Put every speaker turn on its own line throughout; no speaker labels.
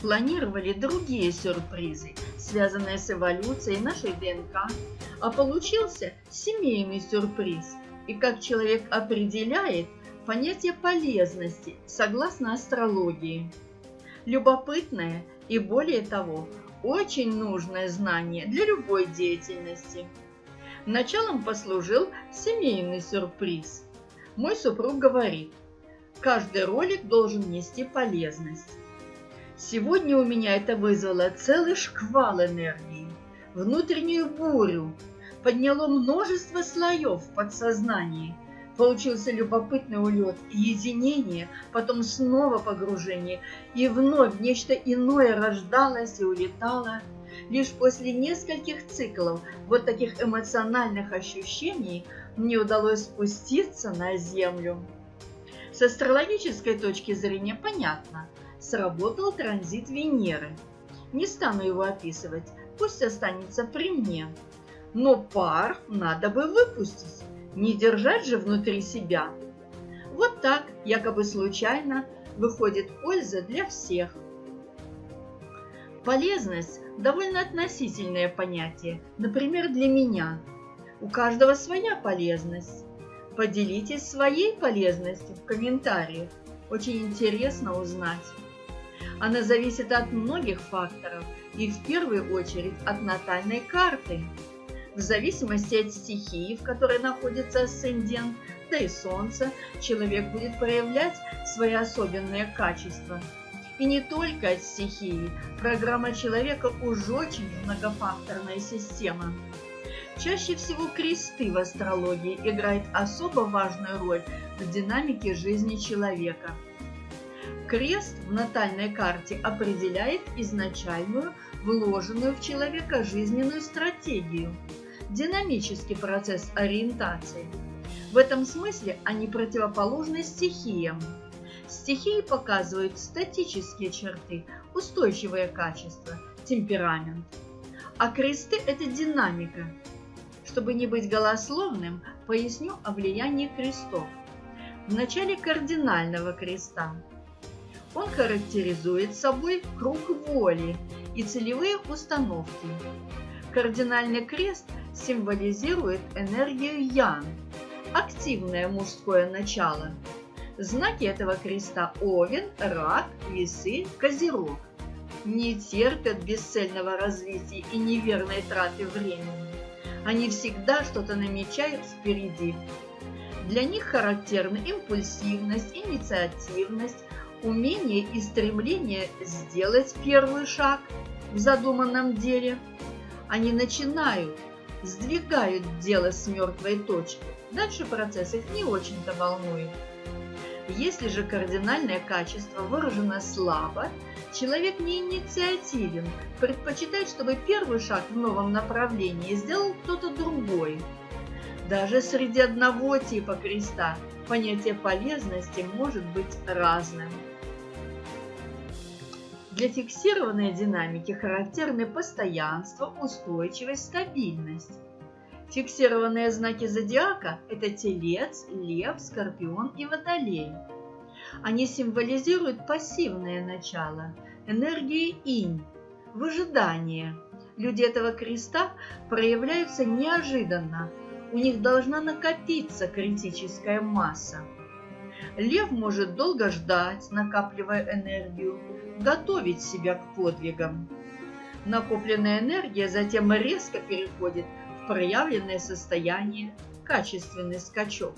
планировали другие сюрпризы, связанные с эволюцией нашей ДНК, а получился семейный сюрприз. И как человек определяет понятие полезности согласно астрологии. Любопытное и более того, очень нужное знание для любой деятельности. Началом послужил семейный сюрприз. Мой супруг говорит, каждый ролик должен нести полезность. Сегодня у меня это вызвало целый шквал энергии, внутреннюю бурю, подняло множество слоев в подсознании. Получился любопытный улет, единение, потом снова погружение, и вновь нечто иное рождалось и улетало. Лишь после нескольких циклов вот таких эмоциональных ощущений мне удалось спуститься на землю. С астрологической точки зрения понятно, сработал транзит Венеры. Не стану его описывать, пусть останется при мне. Но пар надо бы выпустить, не держать же внутри себя. Вот так, якобы случайно, выходит польза для всех. Полезность – довольно относительное понятие, например, для меня. У каждого своя полезность. Поделитесь своей полезностью в комментариях. Очень интересно узнать. Она зависит от многих факторов и в первую очередь от натальной карты. В зависимости от стихии, в которой находится асцендент, да и Солнце, человек будет проявлять свои особенные качества. И не только от стихии, программа человека уж очень многофакторная система. Чаще всего кресты в астрологии играют особо важную роль в динамике жизни человека – Крест в натальной карте определяет изначальную, вложенную в человека жизненную стратегию, динамический процесс ориентации. В этом смысле они противоположны стихиям. Стихии показывают статические черты, устойчивые качества, темперамент. А кресты – это динамика. Чтобы не быть голословным, поясню о влиянии крестов. В начале кардинального креста он характеризует собой круг воли и целевые установки. Кардинальный крест символизирует энергию Ян, активное мужское начало. Знаки этого креста Овен, Рак, Весы, Козерог. Не терпят бесцельного развития и неверной траты времени. Они всегда что-то намечают впереди. Для них характерны импульсивность, инициативность, умение и стремление сделать первый шаг в задуманном деле. Они начинают, сдвигают дело с мертвой точки. Дальше процесс их не очень-то волнует. Если же кардинальное качество выражено слабо, человек не инициативен, предпочитает, чтобы первый шаг в новом направлении сделал кто-то другой. Даже среди одного типа креста понятие полезности может быть разным. Для фиксированной динамики характерны постоянство, устойчивость, стабильность. Фиксированные знаки зодиака – это Телец, Лев, Скорпион и Водолей. Они символизируют пассивное начало, энергии инь, выжидание. Люди этого креста проявляются неожиданно, у них должна накопиться критическая масса. Лев может долго ждать, накапливая энергию, готовить себя к подвигам. Накопленная энергия затем резко переходит в проявленное состояние, качественный скачок.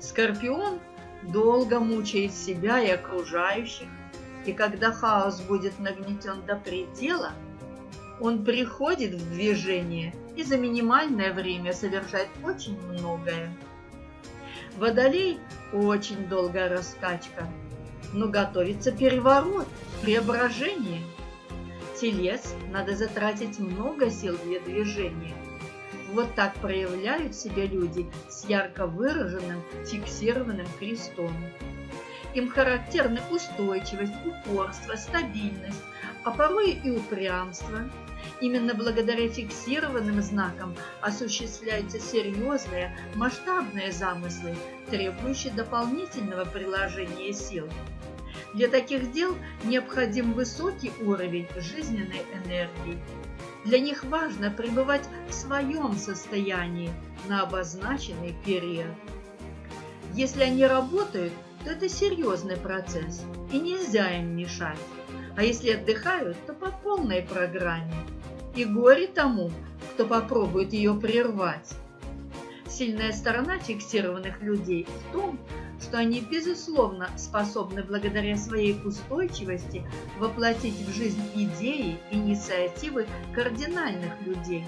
Скорпион долго мучает себя и окружающих, и когда хаос будет нагнетен до предела, он приходит в движение и за минимальное время совершает очень многое. Водолей – очень долгая раскачка – но готовится переворот, преображение. Телец надо затратить много сил для движения. Вот так проявляют себя люди с ярко выраженным фиксированным крестом. Им характерны устойчивость, упорство, стабильность, а порой и упрямство. Именно благодаря фиксированным знакам осуществляются серьезные, масштабные замыслы, требующие дополнительного приложения сил. Для таких дел необходим высокий уровень жизненной энергии. Для них важно пребывать в своем состоянии на обозначенный период. Если они работают, то это серьезный процесс, и нельзя им мешать. А если отдыхают, то по полной программе. И горе тому, кто попробует ее прервать. Сильная сторона фиксированных людей в том, что они, безусловно, способны благодаря своей устойчивости воплотить в жизнь идеи, инициативы кардинальных людей.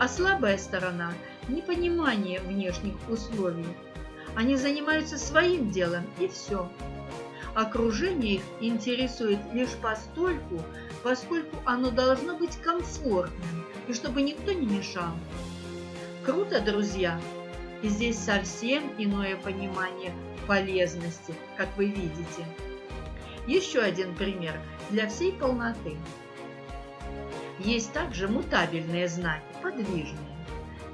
А слабая сторона – непонимание внешних условий. Они занимаются своим делом и все. Окружение их интересует лишь постольку, поскольку оно должно быть комфортным и чтобы никто не мешал. Круто, друзья! И здесь совсем иное понимание полезности, как вы видите. Еще один пример для всей полноты. Есть также мутабельные знаки, подвижные.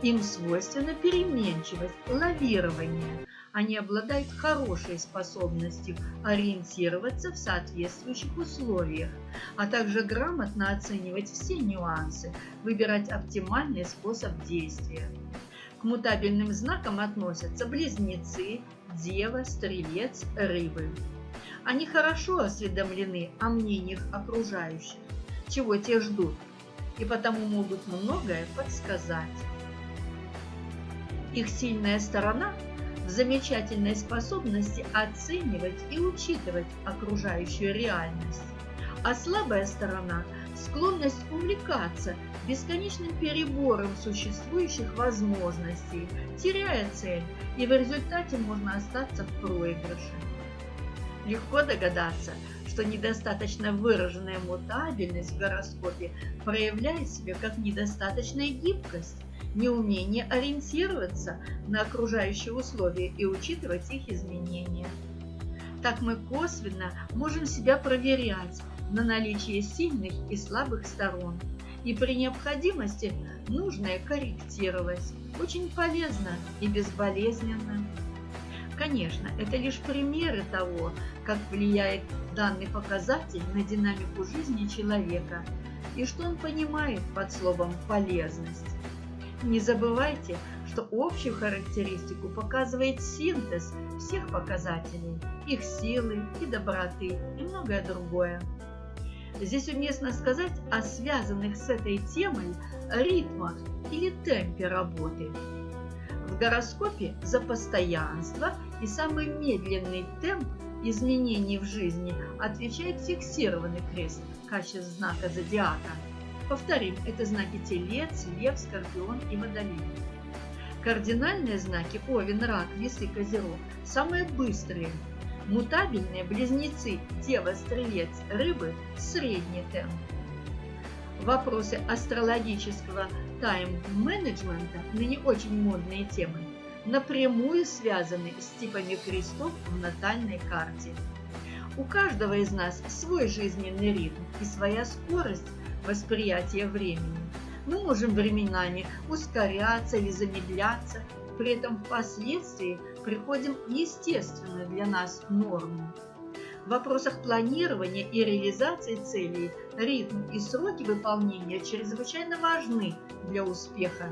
Им свойственна переменчивость, лавирование. Они обладают хорошей способностью ориентироваться в соответствующих условиях, а также грамотно оценивать все нюансы, выбирать оптимальный способ действия. К мутабельным знакам относятся близнецы, дева, стрелец, рыбы. Они хорошо осведомлены о мнениях окружающих, чего те ждут, и потому могут многое подсказать. Их сильная сторона в замечательной способности оценивать и учитывать окружающую реальность, а слабая сторона – склонность увлекаться бесконечным перебором существующих возможностей, теряя цель, и в результате можно остаться в проигрыше. Легко догадаться, что недостаточно выраженная мутабельность в гороскопе проявляет себя как недостаточная гибкость, неумение ориентироваться на окружающие условия и учитывать их изменения. Так мы косвенно можем себя проверять на наличие сильных и слабых сторон, и при необходимости нужное корректировать. Очень полезно и безболезненно. Конечно, это лишь примеры того, как влияет данный показатель на динамику жизни человека и что он понимает под словом «полезность». Не забывайте, что общую характеристику показывает синтез всех показателей, их силы и доброты и многое другое. Здесь уместно сказать о связанных с этой темой ритмах или темпе работы. В гороскопе за постоянство и самый медленный темп изменений в жизни отвечает фиксированный крест в качестве знака зодиака – Повторим, это знаки Телец, Лев, Скорпион и Водолей. Кардинальные знаки Овен, Рак, Вес и Козерог – самые быстрые. Мутабельные близнецы Дева, Стрелец, Рыбы – средний темп. Вопросы астрологического тайм-менеджмента, ныне очень модные темы, напрямую связаны с типами крестов в натальной карте. У каждого из нас свой жизненный ритм и своя скорость восприятия времени. Мы можем временами ускоряться или замедляться, при этом впоследствии приходим в естественную для нас норму. В вопросах планирования и реализации целей ритм и сроки выполнения чрезвычайно важны для успеха.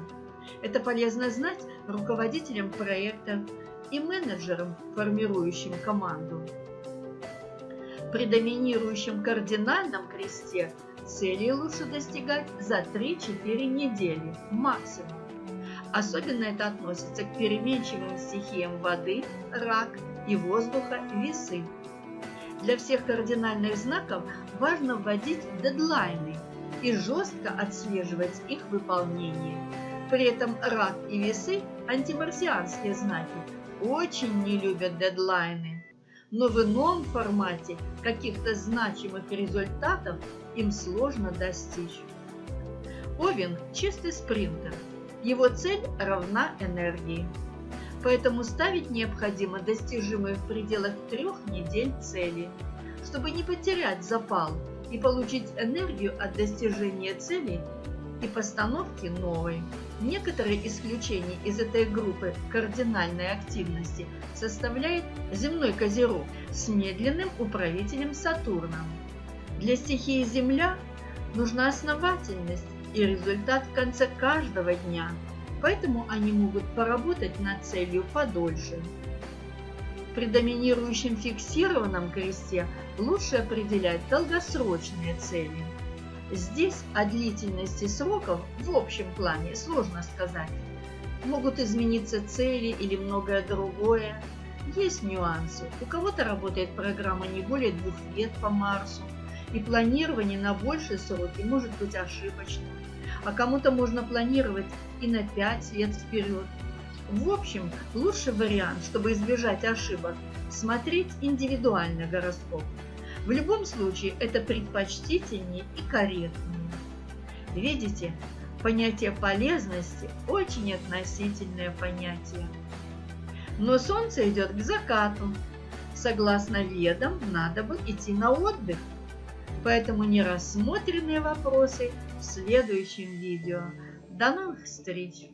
Это полезно знать руководителям проекта и менеджерам, формирующим команду. При доминирующем кардинальном кресте Цели лучше достигать за 3-4 недели максимум. Особенно это относится к переменчивым стихиям воды, рак и воздуха, весы. Для всех кардинальных знаков важно вводить дедлайны и жестко отслеживать их выполнение. При этом рак и весы, антимарсианские знаки, очень не любят дедлайны. Но в ином формате каких-то значимых результатов им сложно достичь. Овен – чистый спринтер. Его цель равна энергии. Поэтому ставить необходимо достижимые в пределах трех недель цели, чтобы не потерять запал и получить энергию от достижения цели и постановки новой. Некоторые исключения из этой группы кардинальной активности составляет земной козерог с медленным управителем Сатурном. Для стихии Земля нужна основательность и результат в конце каждого дня, поэтому они могут поработать над целью подольше. При доминирующем фиксированном кресте лучше определять долгосрочные цели. Здесь о длительности сроков в общем плане сложно сказать. Могут измениться цели или многое другое. Есть нюансы. У кого-то работает программа не более двух лет по Марсу, и планирование на большие сроки может быть ошибочным. А кому-то можно планировать и на 5 лет вперед. В общем, лучший вариант, чтобы избежать ошибок, смотреть индивидуальный гороскоп. В любом случае это предпочтительнее и корректнее. Видите, понятие полезности очень относительное понятие. Но солнце идет к закату. Согласно ведам, надо бы идти на отдых. Поэтому нерассмотренные вопросы в следующем видео. До новых встреч!